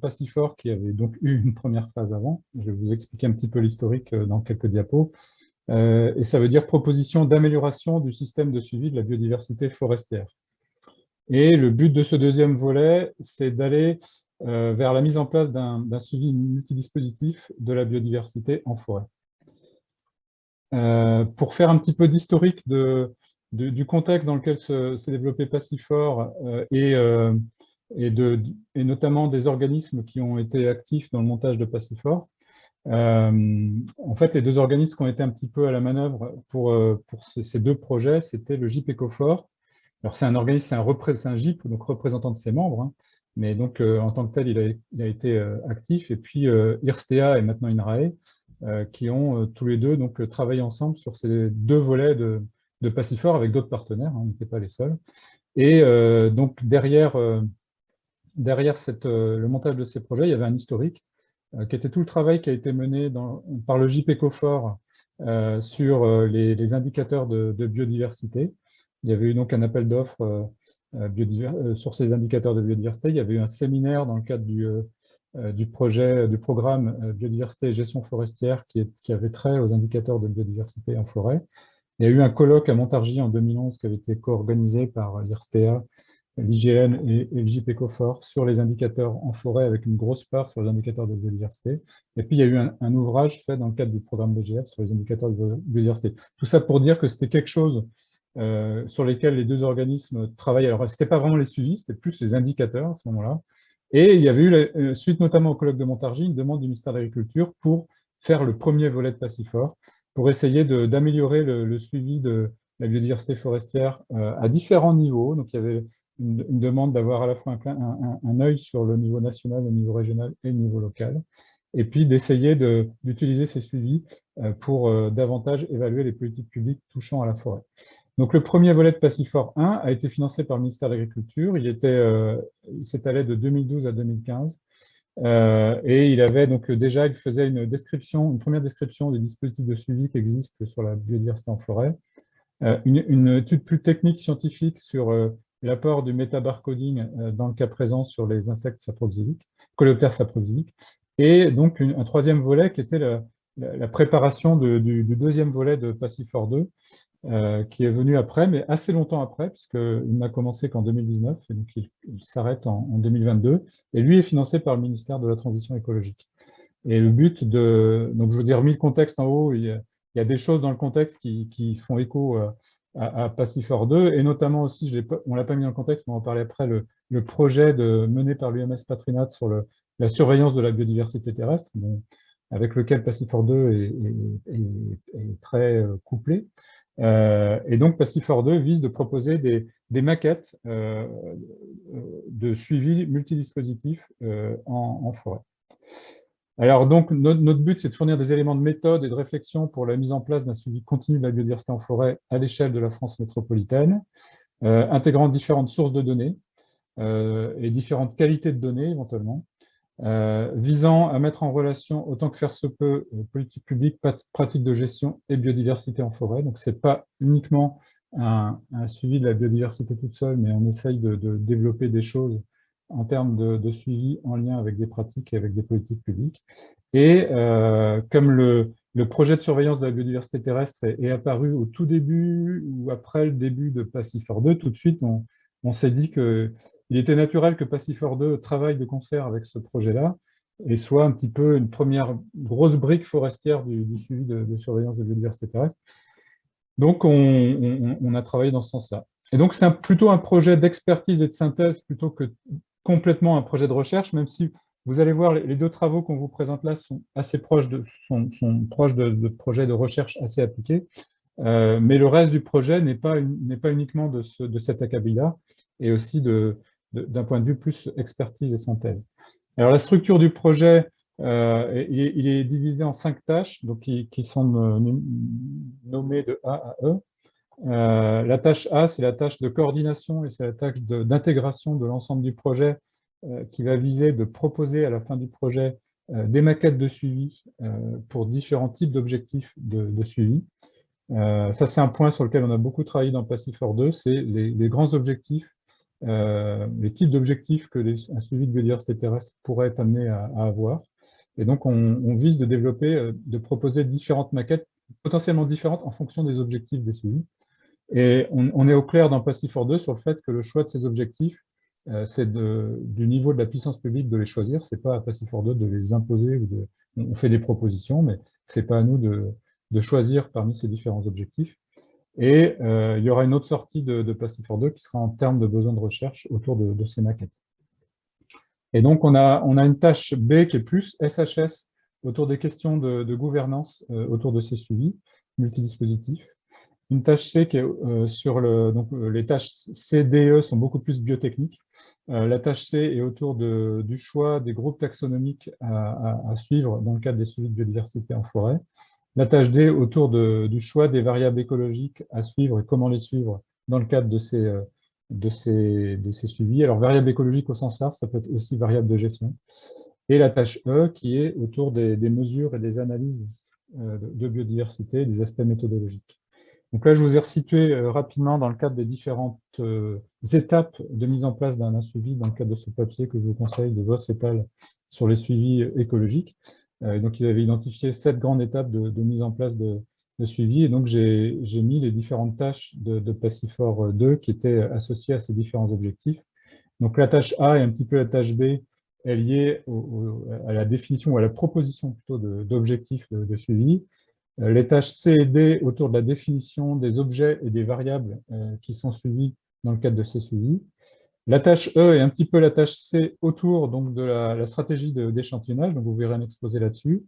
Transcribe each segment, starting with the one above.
Passifort qui avait donc eu une première phase avant. Je vais vous expliquer un petit peu l'historique dans quelques diapos. et ça veut dire proposition d'amélioration du système de suivi de la biodiversité forestière. Et le but de ce deuxième volet, c'est d'aller vers la mise en place d'un suivi multidispositif de la biodiversité en forêt. pour faire un petit peu d'historique du contexte dans lequel s'est développé Passifort euh, et, euh, et, notamment des organismes qui ont été actifs dans le montage de Passifort. Euh, en fait, les deux organismes qui ont été un petit peu à la manœuvre pour, pour ces deux projets, c'était le GIP Ecofort. Alors, c'est un organisme, c'est un, GIP, donc représentant de ses membres, hein. mais donc en tant que tel, il a, été actif. Et puis IRSTEA et maintenant INRAE, qui ont tous les deux donc travaillé ensemble sur ces deux volets de, de avec d'autres partenaires, hein, on n'était pas les seuls. Et euh, donc derrière, euh, derrière cette, euh, le montage de ces projets, il y avait un historique qui était tout le travail qui a été mené par le JP Ecofort sur les, indicateurs de, biodiversité. Il y avait eu donc un appel d'offres sur ces indicateurs de biodiversité. Il y avait eu un séminaire dans le cadre du, du projet, du programme biodiversité et gestion forestière qui, qui avait trait aux indicateurs de biodiversité en forêt. Il y a eu un colloque à Montargis en 2011 qui avait été co-organisé par l'IRSTEA, l'IGN et, le JPECOFOR sur les indicateurs en forêt avec une grosse part sur les indicateurs de biodiversité. Et puis il y a eu un, ouvrage fait dans le cadre du programme BGF sur les indicateurs de biodiversité. Tout ça pour dire que c'était quelque chose euh, sur lesquels les deux organismes travaillaient. Alors, ce n'était pas vraiment les suivis, c'était plus les indicateurs à ce moment-là. Et il y avait eu, euh, suite notamment au colloque de Montargis, une demande du ministère de l'Agriculture pour faire le premier volet de Passifort, pour essayer d'améliorer le, suivi de la biodiversité forestière euh, à différents niveaux. Donc, il y avait une, demande d'avoir à la fois un, œil sur le niveau national, le niveau régional et le niveau local, et puis d'essayer d'utiliser ces suivis euh, pour euh, davantage évaluer les politiques publiques touchant à la forêt. Donc, le premier volet de Passifort 1 a été financé par le ministère de l'Agriculture. Il s'étalait de 2012 à 2015 euh, et il avait donc déjà, il faisait une description, une première description des dispositifs de suivi qui existent sur la biodiversité en forêt, euh, une, étude plus technique scientifique sur euh, l'apport du métabarcoding dans le cas présent sur les insectes saproxyliques, coléoptères saproxyliques, et donc un troisième volet qui était la, préparation du, deuxième volet de Passifor 2, euh, qui est venu après, mais assez longtemps après, puisqu'il n'a commencé qu'en 2019, et donc il, s'arrête en, 2022, et lui est financé par le ministère de la Transition écologique. Et le but de... Donc je vous dire, mis le contexte en haut, il y a, des choses dans le contexte qui, font écho euh, à, à Pacifor 2, et notamment aussi, je on ne l'a pas mis le contexte, mais on va parler après, le, projet de, mené par l'UMS Patrinat sur le, la surveillance de la biodiversité terrestre, avec lequel Pacifor 2 est, est très euh, couplé. Euh, et donc, Passifor 2 vise de proposer des, maquettes euh, de suivi multidispositif euh, en, forêt. Alors, donc, notre, but, c'est de fournir des éléments de méthode et de réflexion pour la mise en place d'un suivi continu de la biodiversité en forêt à l'échelle de la France métropolitaine, intégrant différentes sources de données et différentes qualités de données, éventuellement, euh, visant à mettre en relation, autant que faire se peut, euh, politique publique, pratique de gestion et biodiversité en forêt. Donc, ce n'est pas uniquement un, suivi de la biodiversité toute seule, mais on essaye de, développer des choses en termes de, suivi en lien avec des pratiques et avec des politiques publiques. Et euh, comme le, projet de surveillance de la biodiversité terrestre est, apparu au tout début ou après le début de Passifor 2, tout de suite, on, s'est dit qu'il était naturel que Passifor 2 travaille de concert avec ce projet-là et soit un petit peu une première grosse brique forestière du, suivi de, surveillance de biodiversité terrestre. Donc, on, a travaillé dans ce sens-là. Et donc, c'est plutôt un projet d'expertise et de synthèse plutôt que complètement un projet de recherche, même si vous allez voir, les deux travaux qu'on vous présente là sont assez proches de, projets de recherche assez appliqués. Euh, mais le reste du projet n'est pas, uniquement de, ce, de cet acabit-là, et aussi d'un point de vue plus expertise et synthèse. Alors la structure du projet, euh, il, est, divisé en cinq tâches, donc qui, sont nommées de A à E. Euh, la tâche A, c'est la tâche de coordination et c'est la tâche d'intégration de, l'ensemble du projet qui va viser de proposer à la fin du projet des maquettes de suivi pour différents types d'objectifs de, suivi. Euh, ça, c'est un point sur lequel on a beaucoup travaillé dans Passifor 2, c'est les, grands objectifs les types d'objectifs que un suivi de biodiversité terrestre pourrait être amené à, avoir. Et donc, on, vise de développer, de proposer différentes maquettes potentiellement différentes en fonction des objectifs des suivis. Et on, est au clair dans Pastifor 2 sur le fait que le choix de ces objectifs, c'est du niveau de la puissance publique de les choisir. C'est pas à Pastifor 2 de les imposer ou de, on fait des propositions, mais c'est pas à nous de, de choisir parmi ces différents objectifs. Et euh, il y aura une autre sortie de, de 2 qui sera en termes de besoins de recherche autour de, ces maquettes. Et donc, on a, on a une tâche B qui est plus SHS autour des questions de, gouvernance euh, autour de ces suivis multidispositifs. Une tâche C qui est euh, sur le... Donc, les tâches C, D, E sont beaucoup plus biotechniques. la tâche C est autour du choix des groupes taxonomiques à, suivre dans le cadre des suivis de biodiversité en forêt. La tâche D autour du choix des variables écologiques à suivre et comment les suivre dans le cadre de ces, euh, suivis. Alors, variables écologiques au sens large, ça peut être aussi variable de gestion. Et la tâche E qui est autour des, mesures et des analyses euh, de biodiversité, des aspects méthodologiques. Donc là, je vous ai resitué euh, rapidement dans le cadre des différentes étapes de mise en place d'un suivi dans le cadre de ce papier que je vous conseille de Voss et sur les suivis écologiques. Euh, donc, ils avaient identifié sept grandes étapes de, mise en place de, suivi. Et donc, j'ai mis les différentes tâches de, de Pacifor 2 qui étaient associées à ces différents objectifs. Donc, la tâche A et un petit peu la tâche B est liée à la définition ou à la proposition plutôt d'objectifs de, suivi. Euh, les tâches C et D autour de la définition des objets et des variables euh, qui sont suivis dans le cadre de ces suivis. La tâche E est un petit peu la tâche C autour donc, de la, stratégie d'échantillonnage, donc vous verrez un exposé là-dessus,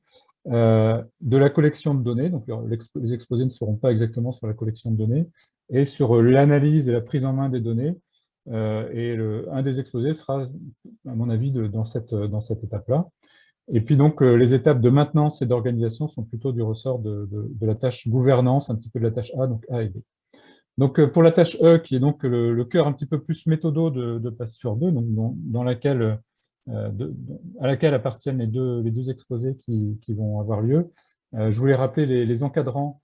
euh, de la collection de données, donc les exposés ne seront pas exactement sur la collection de données, et sur l'analyse et la prise en main des données, et un des exposés sera, à mon avis, dans cette, dans cette étape-là. Et puis donc, euh, les étapes de maintenance et d'organisation sont plutôt du ressort de, de, la tâche gouvernance, un petit peu de la tâche A, donc A et B. Donc, euh, pour la tâche E, qui est donc le, cœur un petit peu plus méthodo de, de sur 2, donc dans, laquelle, euh, à laquelle appartiennent les deux, les deux exposés qui, vont avoir lieu, je voulais rappeler les, encadrants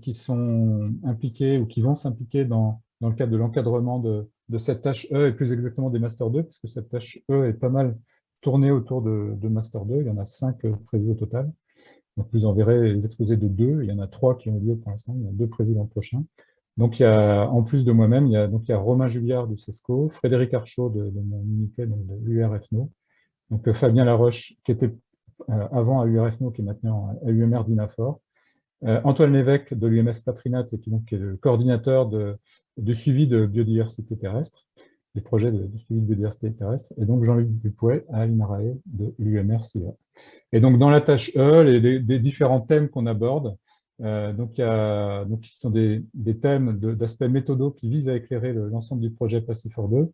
qui sont impliqués ou qui vont s'impliquer dans, le cadre de l'encadrement de, cette tâche E, et plus exactement des Master 2, parce que cette tâche E est pas mal tournée autour de, de Master 2, il y en a cinq prévus au total. Donc, vous en verrez les exposés de deux, il y en a trois qui ont lieu pour l'instant, il y en a deux prévus l'an prochain. Donc, il y a, en plus de moi-même, il y a, donc, il y a Romain Juliard du CESCO, Frédéric Archaud de, mon unité de l'URFNO, donc euh, Fabien Laroche, qui était euh, avant à URFNO, qui est maintenant à UMR d'INAFOR, euh, Antoine Lévesque de l'UMS Patrinat, qui, donc, est le coordinateur de, suivi de biodiversité terrestre, des projets de, suivi de biodiversité terrestre, et donc Jean-Luc Dupouet à l'INRAE de l'UMR CIA. Et donc, dans la tâche E, les, des différents thèmes qu'on aborde, euh, donc, il y a, donc, qui sont des, thèmes d'aspects méthodaux qui visent à éclairer l'ensemble du projet Pacifor 2.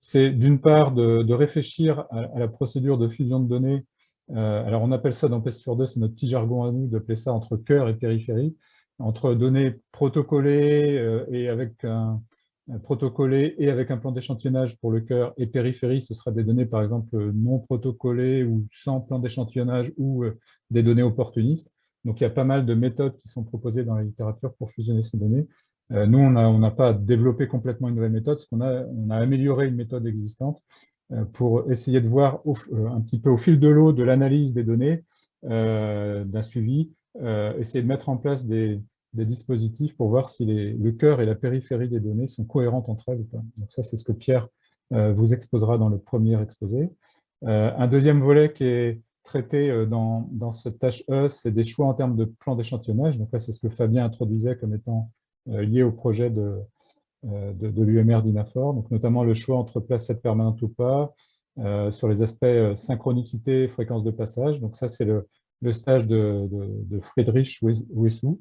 C'est d'une part de, réfléchir à, la procédure de fusion de données. Euh, alors, on appelle ça dans Pacifor 2, c'est notre petit jargon à nous d'appeler ça entre cœur et périphérie, entre données protocolées euh, et avec un, protocolé et avec un plan d'échantillonnage pour le cœur et périphérie, ce sera des données par exemple non protocolées ou sans plan d'échantillonnage ou des données opportunistes. Donc, il y a pas mal de méthodes qui sont proposées dans la littérature pour fusionner ces données. Euh, nous, on n'a pas développé complètement une nouvelle méthode, parce qu'on a, on a amélioré une méthode existante euh, pour essayer de voir euh, un petit peu au fil de l'eau de l'analyse des données, d'un suivi, essayer de mettre en place des, dispositifs pour voir si le cœur et la périphérie des données sont cohérentes entre elles ou pas. Donc ça, c'est ce que Pierre vous exposera dans le premier exposé. un deuxième volet qui est traité euh, dans, dans cette tâche E, c'est des choix en termes de plan d'échantillonnage. Donc là, c'est ce que Fabien introduisait comme étant euh, lié au projet de, euh, de, l'UMR d'INAFOR, donc notamment le choix entre placette permanente ou pas, sur les aspects synchronicité, fréquence de passage. Donc ça, c'est le, le, stage de, de, Friedrich Wessou,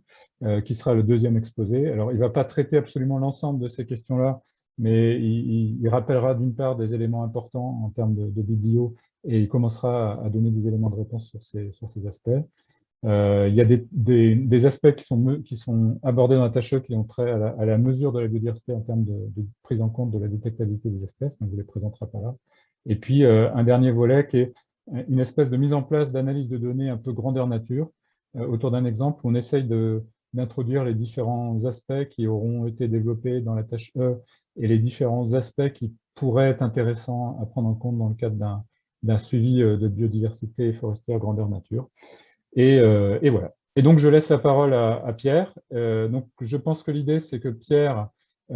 qui sera le deuxième exposé. Alors, il ne va pas traiter absolument l'ensemble de ces questions-là, mais il, rappellera d'une part des éléments importants en termes de, de et il commencera à donner des éléments de réponse sur ces, aspects. Euh, il y a des, aspects qui sont, abordés dans la tâche qui ont trait à la, mesure de la biodiversité en termes de, prise en compte de la détectabilité des espèces, donc je ne les présenterai pas là. Et puis euh, un dernier volet qui est une espèce de mise en place d'analyse de données un peu grandeur nature, euh, autour d'un exemple où on essaye d'introduire les différents aspects qui auront été développés dans la tâche E et les différents aspects qui pourraient être intéressants à prendre en compte dans le cadre d'un suivi de biodiversité forestière grandeur nature. Et, et, voilà. Et donc, je laisse la parole à Pierre. donc, je pense que l'idée, c'est que Pierre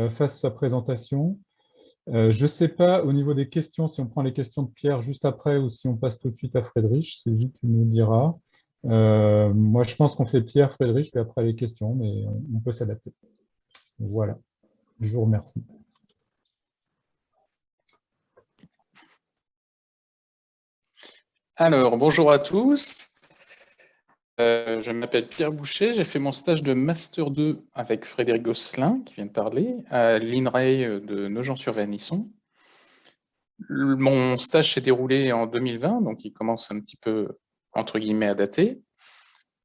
fasse sa présentation, euh, je ne sais pas au niveau des questions, si on prend les questions de Pierre juste après ou si on passe tout de suite à c'est lui qui nous dira. Euh, moi, je pense qu'on fait Pierre, Friedrich, puis après les questions, mais on, peut s'adapter. Voilà, je vous remercie. Alors, bonjour à tous. Euh, je m'appelle Pierre Boucher, j'ai fait mon stage de Master 2 avec Frédéric Gosselin, qui vient de parler, à l'INRAE de Nogent-sur-Vernisson. Mon stage s'est déroulé en 2020, donc il commence un petit peu, entre guillemets, à dater.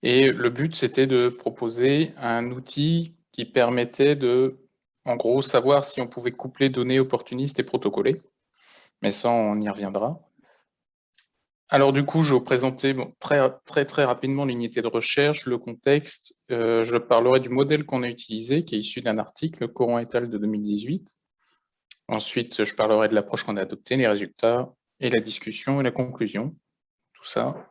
Et le but, c'était de proposer un outil qui permettait de, en gros, savoir si on pouvait coupler données opportunistes et protocolées. Mais ça, on y reviendra. Alors du coup, je vais vous présenter très, très, très rapidement l'unité de recherche, le contexte. Euh, je parlerai du modèle qu'on a utilisé, qui est issu d'un article, Coran et al. de 2018. Ensuite, je parlerai de l'approche qu'on a adoptée, les résultats, et la discussion et la conclusion. Tout ça,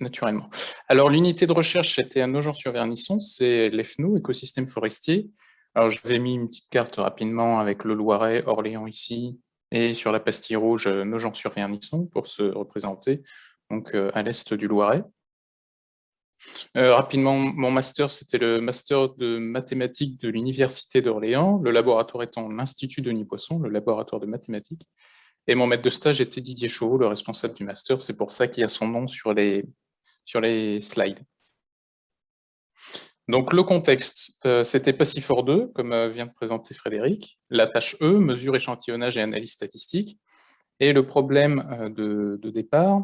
naturellement. Alors l'unité de recherche, c'était à Nogent-sur-Vernisson, c'est l'EFNO, écosystème forestier. Alors j'avais mis une petite carte rapidement avec le Loiret, Orléans ici, et sur la pastille rouge euh, Nogent-sur-Vernisson pour se représenter, donc euh, à l'est du Loiret. Euh, rapidement, mon master, c'était le master de mathématiques de l'Université d'Orléans, le laboratoire étant l'Institut Denis Poisson, le laboratoire de mathématiques. Et mon maître de stage était Didier Chauveau, le responsable du master. C'est pour ça qu'il y a son nom sur les, sur les slides. Donc le contexte, euh, c'était Passifor 2, comme euh, vient de présenter Frédéric, la tâche E, mesure, échantillonnage et analyse statistique, et le problème euh, de, départ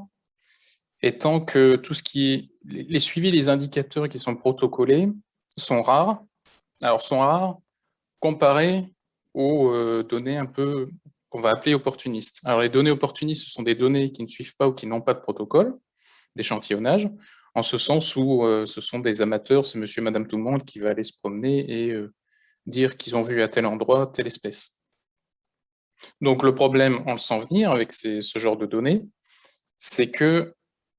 étant que tout ce qui est, les suivis, les indicateurs qui sont protocolés sont rares, alors sont rares comparés aux données un peu qu'on va appeler opportunistes. Alors les données opportunistes, ce sont des données qui ne suivent pas ou qui n'ont pas de protocole d'échantillonnage, en ce sens où euh, ce sont des amateurs, c'est monsieur, madame, tout le monde qui va aller se promener et euh, dire qu'ils ont vu à tel endroit telle espèce. Donc le problème, on le sent venir avec ce genre de données, c'est qu'elles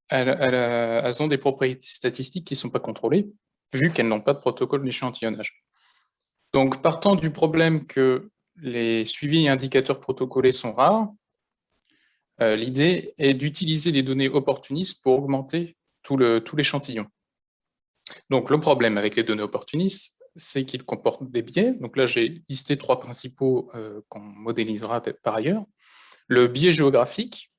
elles, ont des propriétés statistiques qui ne sont pas contrôlées, vu qu'elles n'ont pas de protocole d'échantillonnage. Donc partant du problème que les suivis et indicateurs protocolés sont rares, euh, l'idée est d'utiliser des données opportunistes pour augmenter tout l'échantillon. Donc le problème avec les données opportunistes, c'est qu'ils comportent des biais. Donc là, j'ai listé trois principaux euh, qu'on modélisera par ailleurs. Le biais géographique,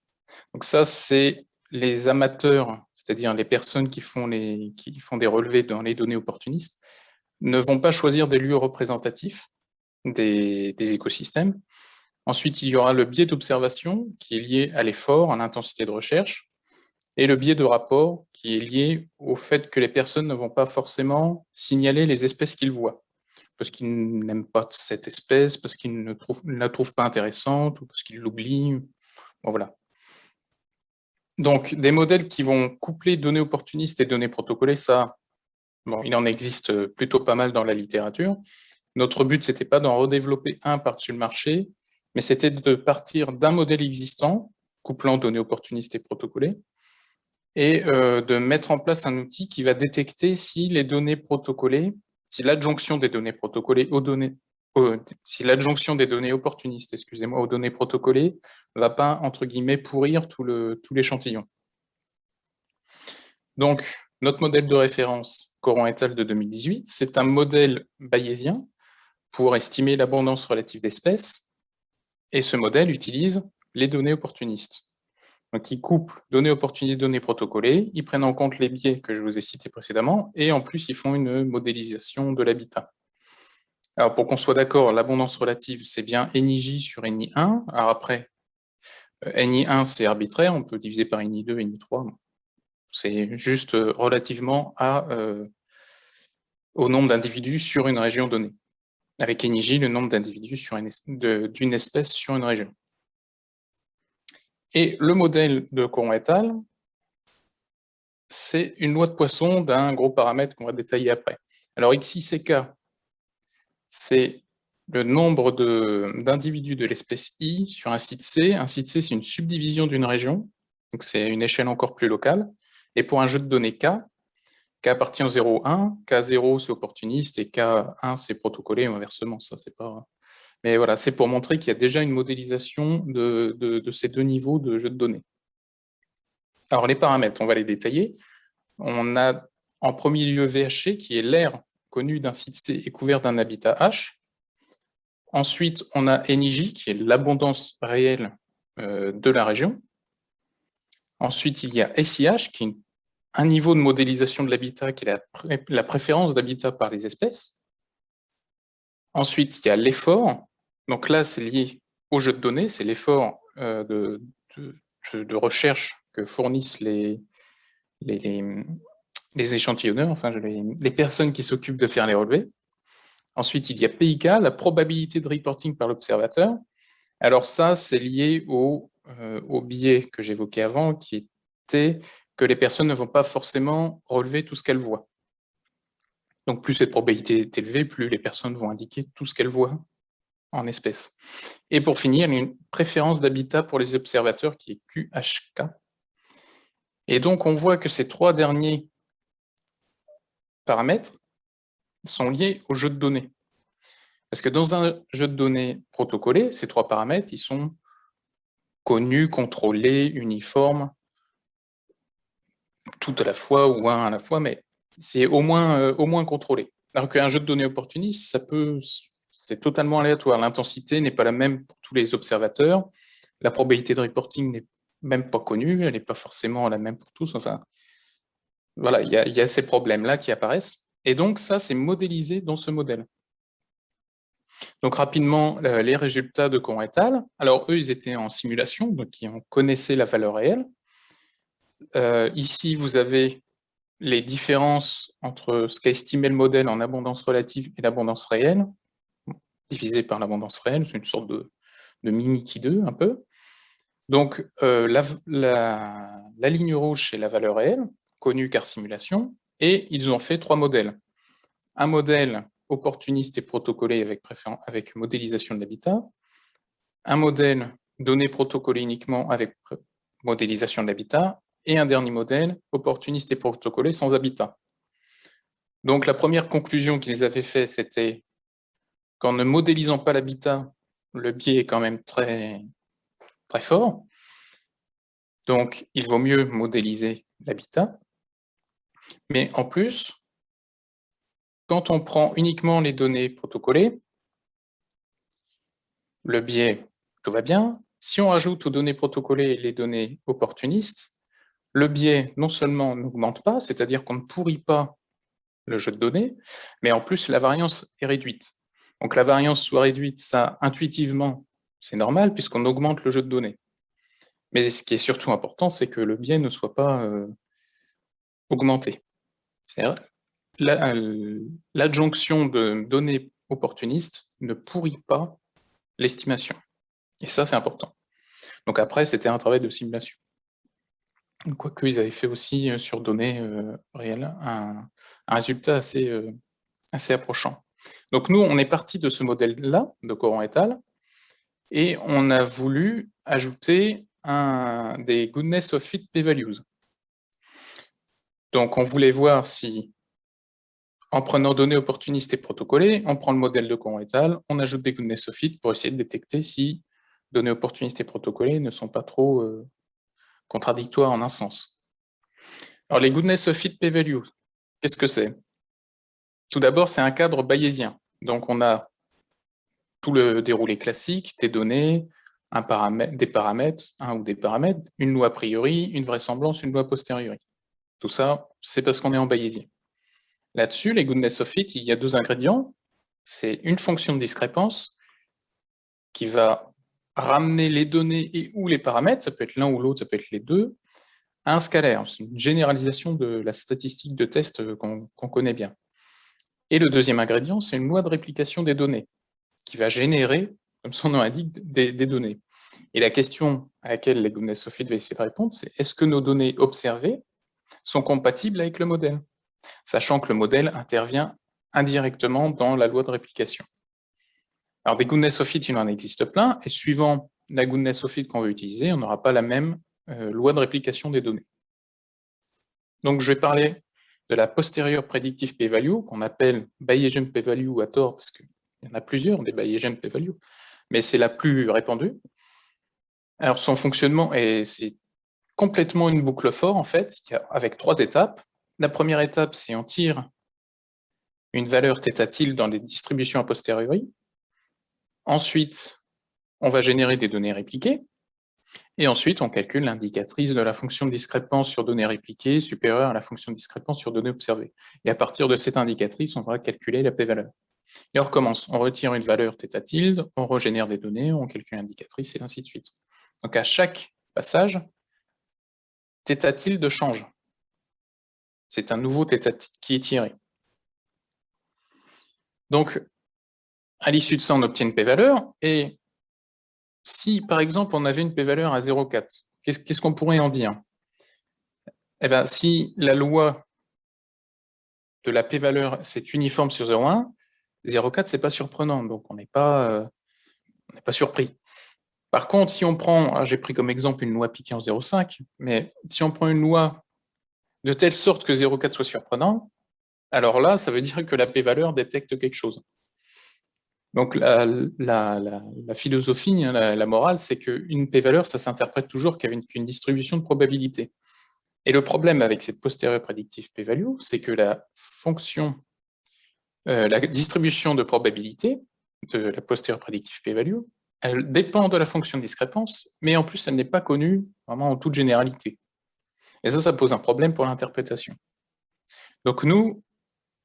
donc ça, c'est les amateurs, c'est-à-dire les personnes qui font, les, qui font des relevés dans les données opportunistes, ne vont pas choisir des lieux représentatifs des, des écosystèmes. Ensuite, il y aura le biais d'observation qui est lié à l'effort, à l'intensité de recherche et le biais de rapport qui est lié au fait que les personnes ne vont pas forcément signaler les espèces qu'ils voient, parce qu'ils n'aiment pas cette espèce, parce qu'ils ne, la trouvent pas intéressante, ou parce qu'ils l'oublient. Bon, voilà. Donc, des modèles qui vont coupler données opportunistes et données protocolées, ça, il en existe plutôt pas mal dans la littérature. Notre but, c'était pas d'en redévelopper un par-dessus le marché, mais c'était de partir d'un modèle existant, couplant données opportunistes et protocolées, et euh, de mettre en place un outil qui va détecter si les données protocolées, si l'adjonction des données protocolées aux données, si l'adjonction des données opportunistes, excusez-moi, aux données protocolées, va pas, entre guillemets, pourrir tout l'échantillon. Donc, notre modèle de référence, Coran et al. de 2018, c'est un modèle bayésien pour estimer l'abondance relative d'espèces, et ce modèle utilise les données opportunistes. Donc, ils couplent données opportunistes, données protocolées, ils prennent en compte les biais que je vous ai cités précédemment, et en plus, ils font une modélisation de l'habitat. Alors, pour qu'on soit d'accord, l'abondance relative, c'est bien NIJ sur NI1. Alors après, euh, NI1, c'est arbitraire, on peut diviser par NI2, NI3. C'est juste euh, relativement euh, au nombre d'individus sur une région donnée. Avec NIJ, le nombre d'individus d'une espèce sur une région. Et le modèle de Coron et al., c'est une loi de Poisson d'un gros paramètre qu'on va détailler après. Alors XICK, c'est le nombre d'individus de, l'espèce I sur un site C. Un site C, c'est une subdivision d'une région, donc c'est une échelle encore plus locale. Et pour un jeu de données K, K appartient au 0,1, K0 c'est opportuniste et K1 c'est protocolé inversement, ça c'est pas... Mais voilà, c'est pour montrer qu'il y a déjà une modélisation de, ces deux niveaux de jeu de données. Alors les paramètres, on va les détailler. On a en premier lieu VHC, qui est l'aire connu d'un site C et couvert d'un habitat H. Ensuite, on a NIJ, qui est l'abondance réelle euh, de la région. Ensuite, il y a SIH, qui est un niveau de modélisation de l'habitat, qui est la, préférence d'habitat par les espèces. Ensuite, il y a l'effort. Donc là, c'est lié au jeu de données, c'est l'effort euh, de, recherche que fournissent les, échantillonneurs, enfin les, personnes qui s'occupent de faire les relevés. Ensuite, il y a PIK, la probabilité de reporting par l'observateur. Alors ça, c'est lié euh, au biais que j'évoquais avant, qui était que les personnes ne vont pas forcément relever tout ce qu'elles voient. Donc plus cette probabilité est élevée, plus les personnes vont indiquer tout ce qu'elles voient en espèces. Et pour finir, une préférence d'habitat pour les observateurs qui est QHK. Et donc on voit que ces trois derniers paramètres sont liés au jeu de données. Parce que dans un jeu de données protocolé, ces trois paramètres, ils sont connus, contrôlés, uniformes, tout à la fois ou un à la fois, mais c'est au moins, euh, au moins contrôlé. Alors qu'un jeu de données opportuniste, ça peut, c'est totalement aléatoire. L'intensité n'est pas la même pour tous les observateurs. La probabilité de reporting n'est même pas connue, elle n'est pas forcément la même pour tous. Enfin, voilà, il y a, ces problèmes-là qui apparaissent. Et donc, ça, c'est modélisé dans ce modèle. Donc, rapidement, les résultats de Coran et al. Alors, eux, ils étaient en simulation, donc ils connaissaient la valeur réelle. Euh, ici, vous avez les différences entre ce qu'a estimé le modèle en abondance relative et l'abondance réelle, divisé par l'abondance réelle, c'est une sorte de, mini qui 2 un peu. Donc, euh, la, la, ligne rouge, c'est la valeur réelle, connu car simulation, et ils ont fait trois modèles. Un modèle opportuniste et protocolé avec, avec modélisation de l'habitat, un modèle donné protocolé uniquement avec modélisation de l'habitat, et un dernier modèle opportuniste et protocolé sans habitat. Donc la première conclusion qu'ils avaient fait, c'était qu'en ne modélisant pas l'habitat, le biais est quand même très, très fort. Donc il vaut mieux modéliser l'habitat. Mais en plus, quand on prend uniquement les données protocolées, le biais, tout va bien. Si on ajoute aux données protocolées les données opportunistes, le biais non seulement n'augmente pas, c'est-à-dire qu'on ne pourrit pas le jeu de données, mais en plus la variance est réduite. Donc la variance soit réduite, ça intuitivement, c'est normal puisqu'on augmente le jeu de données. Mais ce qui est surtout important, c'est que le biais ne soit pas euh, augmenté. L'adjonction de données opportunistes ne pourrit pas l'estimation. Et ça, c'est important. Donc après, c'était un travail de simulation. Quoique, ils avaient fait aussi euh, sur données euh, réelles un, résultat assez, euh, assez approchant. Donc nous, on est parti de ce modèle-là, de Coran et et on a voulu ajouter des goodness of fit p-values. Donc, on voulait voir si, en prenant données opportunistes et protocolées, on prend le modèle de Coron et on ajoute des goodness of fit pour essayer de détecter si données opportunistes et protocolées ne sont pas trop euh, contradictoires en un sens. Alors, les goodness of fit p-values, qu'est-ce que c'est? Tout d'abord, c'est un cadre bayésien. Donc, on a tout le déroulé classique, des données, des paramètres, un ou des paramètres, une loi a priori, une vraisemblance, une loi posteriori. Tout ça, c'est parce qu'on est en bayésien. Là-dessus, les goodness of fit, il y a deux ingrédients. C'est une fonction de discrépance qui va ramener les données et ou les paramètres, ça peut être l'un ou l'autre, ça peut être les deux, à un scalaire. C'est une généralisation de la statistique de test qu'on connaît bien. Et le deuxième ingrédient, c'est une loi de réplication des données, qui va générer, comme son nom indique, des, données. Et la question à laquelle les of fit va essayer de répondre, c'est est-ce que nos données observées sont compatibles avec le modèle, sachant que le modèle intervient indirectement dans la loi de réplication? Alors des goodness of il en existe plein, et suivant la goodness of qu'on veut utiliser, on n'aura pas la même euh, loi de réplication des données. Donc je vais parler de la postérieure predictive p-value, qu'on appelle Bayesian p-value à tort, parce qu'il y en a plusieurs des Bayesian p-value, mais c'est la plus répandue. Alors son fonctionnement, c'est complètement une boucle fort en fait, avec trois étapes. La première étape, c'est on tire une valeur θ dans les distributions a posteriori. Ensuite, on va générer des données répliquées. Et ensuite, on calcule l'indicatrice de la fonction de discrépance sur données répliquées supérieure à la fonction de discrépance sur données observées. Et à partir de cette indicatrice, on va calculer la p-valeur. Et on recommence. On retire une valeur θ tilde, on régénère des données, on calcule l'indicatrice, et ainsi de suite. Donc à chaque passage, θ tilde change. C'est un nouveau θ qui est tiré. Donc, à l'issue de ça, on obtient une p-valeur, et si, par exemple, on avait une p-valeur à 0,4, qu'est-ce qu'on pourrait en dire? Eh bien, si la loi de la p-valeur, c'est uniforme sur 0,1, 0,4, c'est pas surprenant, donc on n'est pas, euh, pas surpris. Par contre, si on prend, ah, j'ai pris comme exemple une loi piquée en 0,5, mais si on prend une loi de telle sorte que 0,4 soit surprenant, alors là, ça veut dire que la p-valeur détecte quelque chose. Donc la, philosophie, hein, la, morale, c'est qu'une p-valeur, ça s'interprète toujours qu'avec une, distribution de probabilité. Et le problème avec cette postérieure prédictive p-value, c'est que la fonction, euh, la distribution de probabilité de la postérieure prédictive p-value, elle dépend de la fonction de discrépance, mais en plus, elle n'est pas connue vraiment en toute généralité. Et ça, ça pose un problème pour l'interprétation. Donc nous,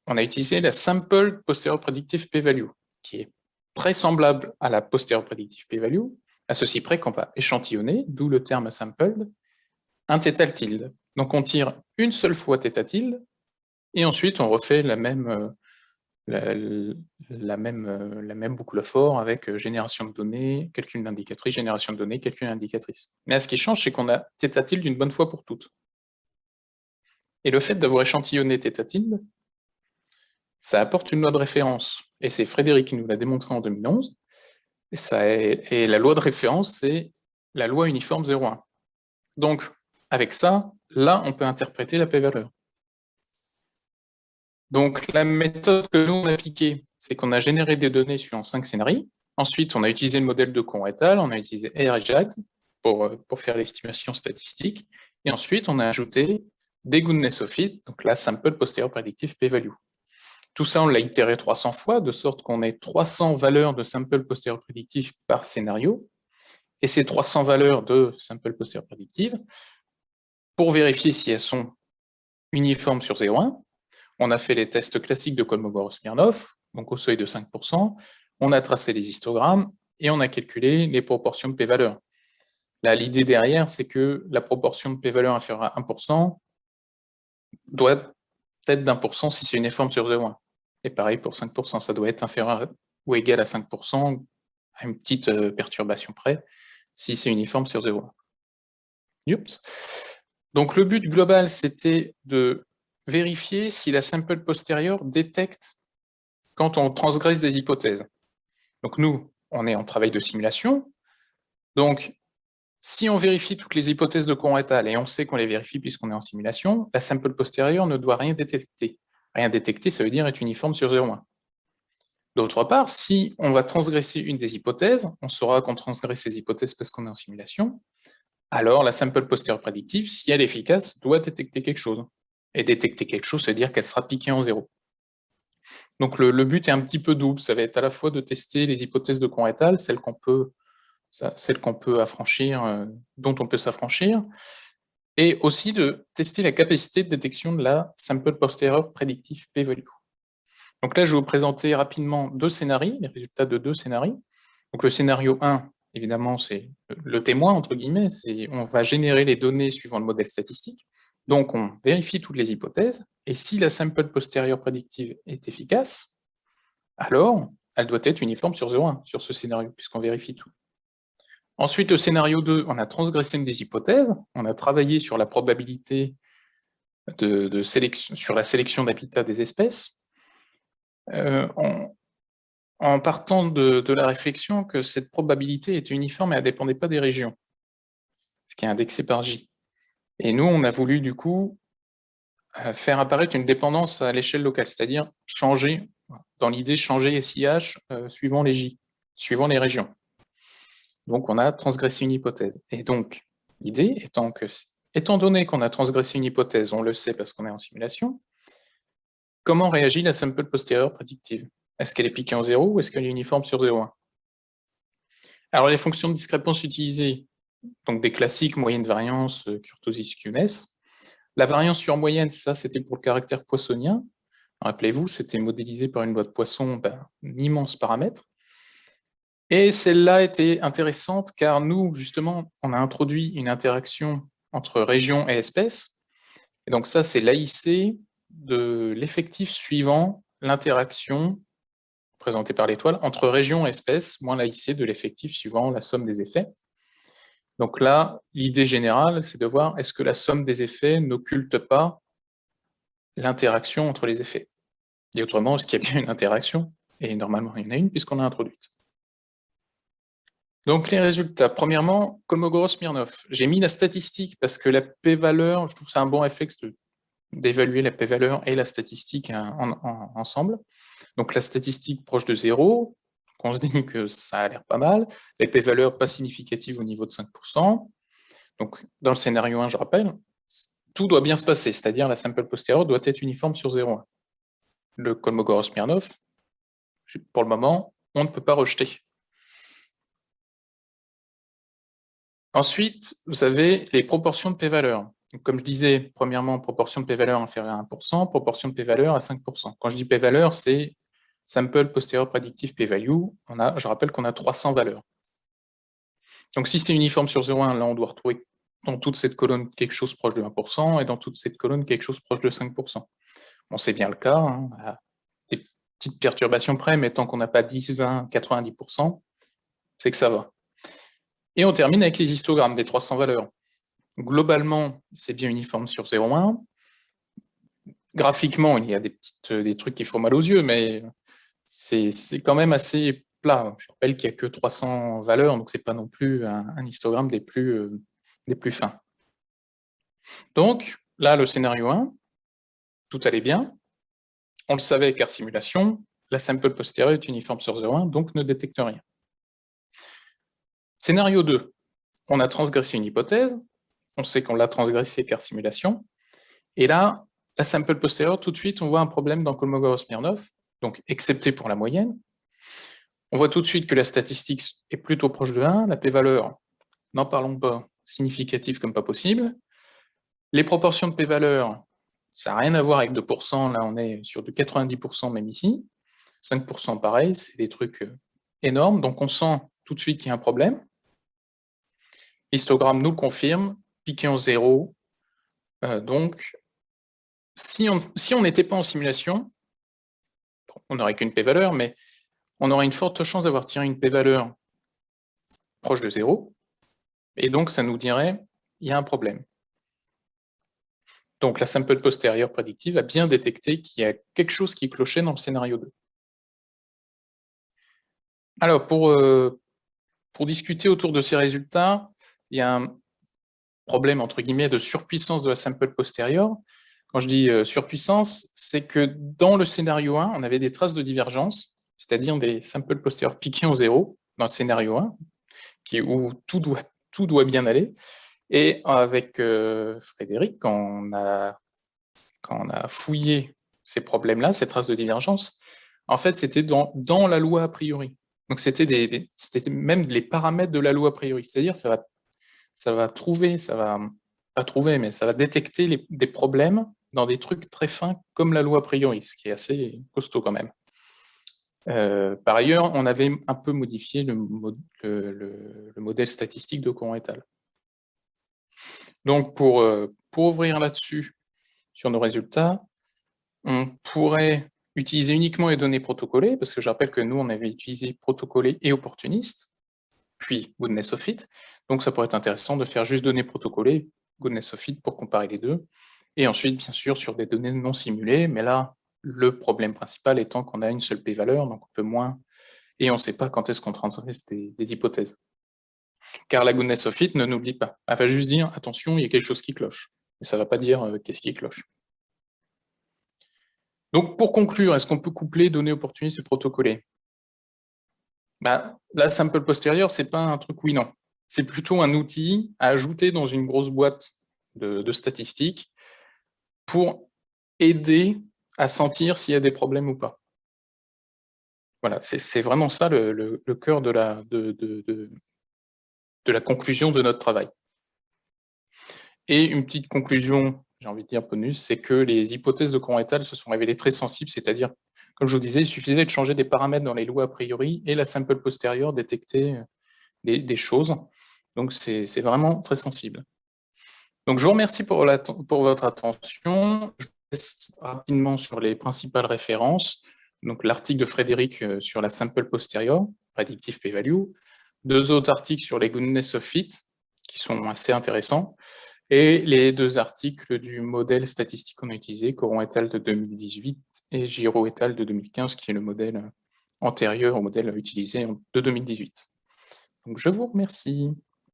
on a utilisé la sample postérieure prédictive p-value, qui est très semblable à la postérieure predictive p-value, à ceci près qu'on va échantillonner, d'où le terme sampled, un θ tilde. Donc on tire une seule fois θ tilde, et ensuite on refait la même, euh, la, même, euh, la même boucle fort avec euh, génération de données, calcul d'indicatrice, génération de données, calcul d'indicatrice. Mais ce qui change, c'est qu'on a θ tilde une bonne fois pour toutes. Et le fait d'avoir échantillonné θ tilde, ça apporte une loi de référence. Et c'est Frédéric qui nous l'a démontré en 2011. Et, la loi de référence, c'est la loi uniforme 0,1. Donc, avec ça, là, on peut interpréter la p-valeur. Donc, la méthode que nous, on a appliquée, c'est qu'on a généré des données suivant cinq scénarios. Ensuite, on a utilisé le modèle de Conr et on a utilisé R et euh, pour faire l'estimation statistique. Et ensuite, on a ajouté des goodness of fit, donc la sample posterior predictive p-value. Tout ça, on l'a itéré 300 fois, de sorte qu'on ait 300 valeurs de sample postérieur prédictif par scénario. Et ces 300 valeurs de sample postérieur prédictive, pour vérifier si elles sont uniformes sur 0,1, on a fait les tests classiques de Kolmogorov-Smirnov, donc au seuil de 5%, on a tracé les histogrammes et on a calculé les proportions de p-valeurs. Là, l'idée derrière, c'est que la proportion de p-valeur inférieure à 1% doit d'un pour cent si c'est uniforme sur 0,1. Et pareil pour 5%, ça doit être inférieur ou égal à 5%, à une petite euh, perturbation près, si c'est uniforme sur 0,1. Donc le but global, c'était de vérifier si la sample postérieure détecte quand on transgresse des hypothèses. Donc nous, on est en travail de simulation, donc si on vérifie toutes les hypothèses de courant étal, et on sait qu'on les vérifie puisqu'on est en simulation, la sample postérieure ne doit rien détecter. Rien détecter, ça veut dire être uniforme sur 0,1. D'autre part, si on va transgresser une des hypothèses, on saura qu'on transgresse ces hypothèses parce qu'on est en simulation, alors la sample postérieure prédictive, si elle est efficace, doit détecter quelque chose. Et détecter quelque chose, veut dire qu'elle sera piquée en zéro. Donc le, but est un petit peu double, ça va être à la fois de tester les hypothèses de courant étal, celles qu'on peut celle qu'on peut affranchir, euh, dont on peut s'affranchir, et aussi de tester la capacité de détection de la sample posterior predictive p-value. Donc là, je vais vous présenter rapidement deux scénarios, les résultats de deux scénarios. Donc le scénario 1, évidemment, c'est le témoin, entre guillemets, on va générer les données suivant le modèle statistique. Donc on vérifie toutes les hypothèses, et si la sample posterior predictive est efficace, alors elle doit être uniforme sur 0,1, sur ce scénario, puisqu'on vérifie tout. Ensuite, au scénario 2, on a transgressé une des hypothèses, on a travaillé sur la probabilité de, sélection, sur la sélection d'habitat des espèces. en, en, partant de, de, la réflexion que cette probabilité était uniforme et ne dépendait pas des régions, ce qui est indexé par J. Et nous, on a voulu du coup faire apparaître une dépendance à l'échelle locale, c'est-à-dire changer, dans l'idée, changer SIH suivant les J, suivant les régions. Donc, on a transgressé une hypothèse. Et donc, l'idée étant que, étant donné qu'on a transgressé une hypothèse, on le sait parce qu'on est en simulation, comment réagit la sample postérieure prédictive? Est-ce qu'elle est piquée en 0 ou est-ce qu'elle est uniforme sur 0,1 Alors, les fonctions de discrépance utilisées, donc des classiques, moyenne variance, kurtosis, QNS, la variance sur moyenne, ça c'était pour le caractère poissonien. Rappelez-vous, c'était modélisé par une boîte poisson, ben, un immense paramètre. Et celle-là était intéressante car nous, justement, on a introduit une interaction entre région et espèce. Et donc ça, c'est l'AIC de l'effectif suivant l'interaction présentée par l'étoile entre région et espèce, moins l'AIC de l'effectif suivant la somme des effets. Donc là, l'idée générale, c'est de voir est-ce que la somme des effets n'occulte pas l'interaction entre les effets. Et autrement, est-ce qu'il y a bien une interaction? Et normalement, il y en a une puisqu'on a introduite. Donc les résultats, premièrement, Kolmogorov-Smirnov. J'ai mis la statistique parce que la p-valeur, je trouve c'est un bon réflexe d'évaluer la p-valeur et la statistique ensemble. Donc la statistique proche de 0, on se dit que ça a l'air pas mal. Les p-valeurs pas significatives au niveau de 5%. Donc, dans le scénario 1, je rappelle, tout doit bien se passer, c'est-à-dire la sample postérieure doit être uniforme sur 0,1. Le Kolmogorov-Smirnov, pour le moment, on ne peut pas rejeter. Ensuite, vous avez les proportions de p-valeurs. Comme je disais, premièrement, proportion de p-valeur inférieure à 1%, proportion de p-valeur à 5%. Quand je dis p-valeur, c'est sample postérieur prédictif p-value, je rappelle qu'on a 300 valeurs. Donc si c'est uniforme sur 0,1, là on doit retrouver dans toute cette colonne quelque chose proche de 1%, et dans toute cette colonne quelque chose proche de 5%. Bon, c'est bien le cas, hein, des petites perturbations près, mais tant qu'on n'a pas 10, 20, 90%, c'est que ça va. Et on termine avec les histogrammes des 300 valeurs. Globalement, c'est bien uniforme sur 0,1. Graphiquement, il y a des, petites, des trucs qui font mal aux yeux, mais c'est quand même assez plat. Je rappelle qu'il n'y a que 300 valeurs, donc ce n'est pas non plus un, histogramme des plus, euh, des plus fins. Donc, là, le scénario 1, tout allait bien. On le savait car simulation, la sample postérieure est uniforme sur 0,1, donc ne détecte rien. Scénario 2, on a transgressé une hypothèse, on sait qu'on l'a transgressé car simulation, et là, la sample postérieure, tout de suite, on voit un problème dans Kolmogorov-Smirnov, donc excepté pour la moyenne. On voit tout de suite que la statistique est plutôt proche de 1, la p-valeur, n'en parlons pas, significative comme pas possible. Les proportions de p-valeur, ça n'a rien à voir avec 2%, là on est sur du 90% même ici. 5% pareil, c'est des trucs euh, énormes, donc on sent tout de suite qu'il y a un problème. Histogramme nous confirme, piqué en zéro. Euh, donc, si on n'était pas en simulation, on n'aurait qu'une p-valeur, mais on aurait une forte chance d'avoir tiré une p-valeur proche de zéro, et donc ça nous dirait il y a un problème. Donc la sample postérieure prédictive a bien détecté qu'il y a quelque chose qui clochait dans le scénario 2. Alors, pour, euh, pour discuter autour de ces résultats, il y a un problème, entre guillemets, de surpuissance de la sample postérieure. Quand je dis euh, surpuissance, c'est que dans le scénario 1, on avait des traces de divergence, c'est-à-dire des samples postérieurs piqués en zéro, dans le scénario 1, qui, où tout doit, tout doit bien aller. Et avec euh, Frédéric, quand on, a, fouillé ces problèmes-là, ces traces de divergence, en fait, c'était dans, dans la loi a priori. Donc, c'était des, même les paramètres de la loi a priori. C'est-à-dire, ça va, ça va trouver, ça va pas trouver, mais ça va détecter des problèmes dans des trucs très fins comme la loi a priori, ce qui est assez costaud quand même. Euh, par ailleurs, on avait un peu modifié le, modèle statistique de courant étal. Donc, pour, euh, pour ouvrir là-dessus, sur nos résultats, on pourrait utiliser uniquement les données protocolées, parce que je rappelle que nous, on avait utilisé protocolé et opportuniste, puis goodness of fit. Donc, ça pourrait être intéressant de faire juste données protocolées, goodness of fit pour comparer les deux. Et ensuite, bien sûr, sur des données non simulées, mais là, le problème principal étant qu'on a une seule p-valeur, donc on peut moins, et on ne sait pas quand est-ce qu'on transgresse des, hypothèses. Car la goodness of it ne n'oublie pas. Elle va juste dire, attention, il y a quelque chose qui cloche. Mais ça ne va pas dire euh, qu'est-ce qui cloche. Donc, pour conclure, est-ce qu'on peut coupler données opportunistes et protocoler? Bah, La sample postérieure, ce n'est pas un truc oui-non. C'est plutôt un outil à ajouter dans une grosse boîte de, statistiques pour aider à sentir s'il y a des problèmes ou pas. Voilà, c'est vraiment ça le, cœur de la, de, de, la conclusion de notre travail. Et une petite conclusion, j'ai envie de dire bonus, c'est que les hypothèses de courant étal se sont révélées très sensibles, c'est-à-dire, comme je vous disais, il suffisait de changer des paramètres dans les lois a priori et la sample postérieure détectait des, des choses. Donc c'est vraiment très sensible. Donc, je vous remercie pour, votre attention. Je reste rapidement sur les principales références. Donc, l'article de Frédéric euh, sur la sample postérieure, predictive p-value, deux autres articles sur les goodness of fit, qui sont assez intéressants, et les deux articles du modèle statistique qu'on a utilisé, Coron et al. de 2018 et Giro et al. de 2015, qui est le modèle antérieur au modèle utilisé de 2018. Donc, je vous remercie.